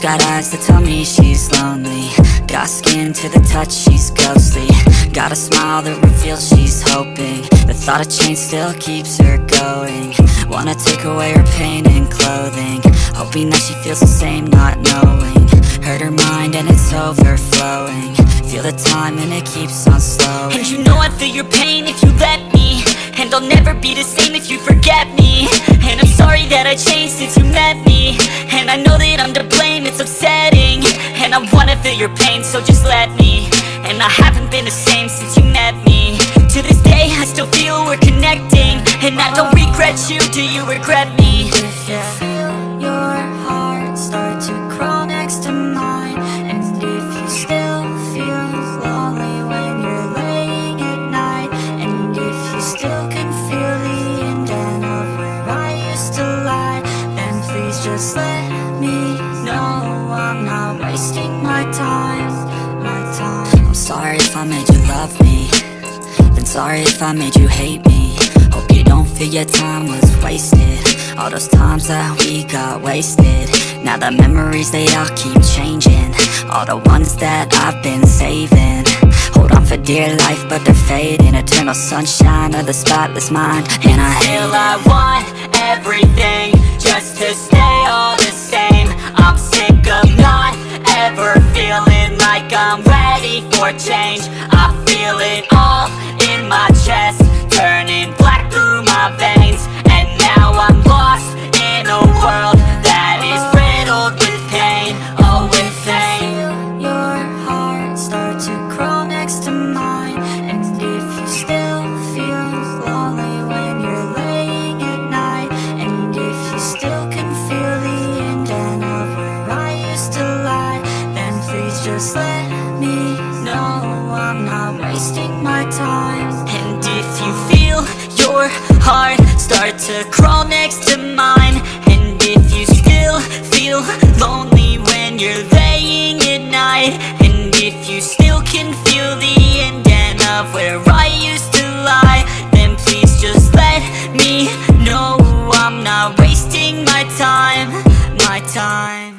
got eyes that tell me she's lonely. Got skin to the touch, she's ghostly. Got a smile that reveals she's hoping. The thought of change still keeps her going. Wanna take away her pain and clothing. Hoping that she feels the same, not knowing. Hurt her mind and it's overflowing. Feel the time and it keeps on slowing. And you know I'd feel your pain if you let me. And I'll never be the same if you forget me. And I'm sorry that I changed since you met me And I know that I'm to blame, it's upsetting. And I wanna feel your pain, so just let me. And I haven't been the same since you met me. To this day I still feel we're connecting. And I don't regret you, do you regret me? Just let me know I'm not wasting my time, my time. I'm sorry if I made you love me. Then sorry if I made you hate me. Hope you don't feel your time was wasted. All those times that we got wasted. Now the memories, they all keep changing. All the ones that I've been saving. Hold on for dear life, but they're fading. Eternal sunshine of the spotless mind. And I Still I want everything like I'm ready for change. I feel it all in my chest, turning just let me know I'm not wasting my time. And if you feel your heart start to crawl next to mine And if you still feel lonely when you're laying at night And if you still can feel the end of where I used to lie Then please just let me know I'm not wasting my time, my time.